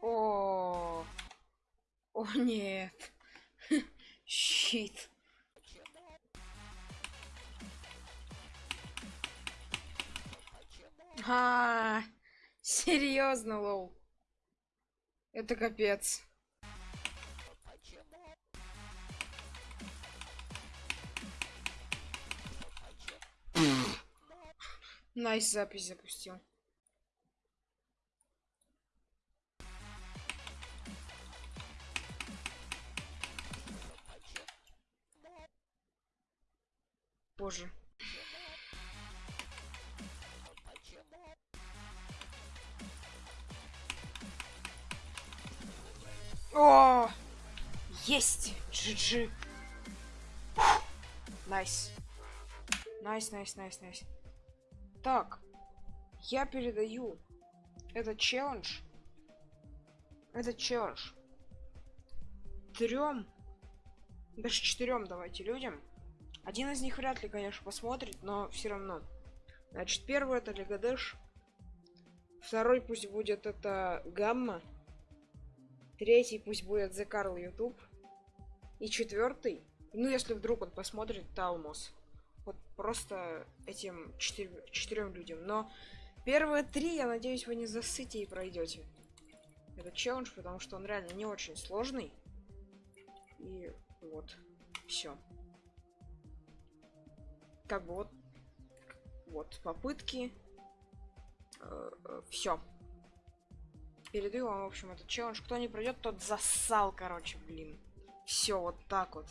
О, о нет. Щит. А, серьезно, лол. Это капец. Найс запись запустил. Боже. О! Есть! GG. Nice. Nice, nice, nice, nice. Так. Я передаю этот челлендж. Этот челлендж. Трем. Даже четырем давайте людям. Один из них вряд ли, конечно, посмотрит, но все равно. Значит, первый это Легадэш. Второй пусть будет это Гамма. Третий пусть будет The Carl YouTube. И четвертый, ну если вдруг он посмотрит, Талмос. Вот просто этим четыр четырем людям. Но первые три, я надеюсь, вы не засыте и пройдете. Этот челлендж, потому что он реально не очень сложный. И вот, все как бы вот вот попытки э, э, все передаю вам в общем этот челлендж. Кто не пройдет тот засал короче блин. Все вот так вот